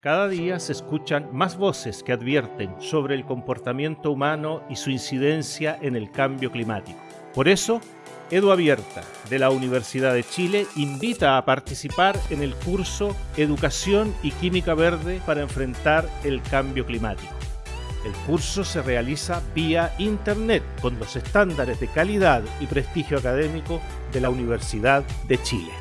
Cada día se escuchan más voces que advierten sobre el comportamiento humano y su incidencia en el cambio climático. Por eso, Edu Abierta de la Universidad de Chile invita a participar en el curso Educación y Química Verde para enfrentar el cambio climático. El curso se realiza vía Internet con los estándares de calidad y prestigio académico de la Universidad de Chile.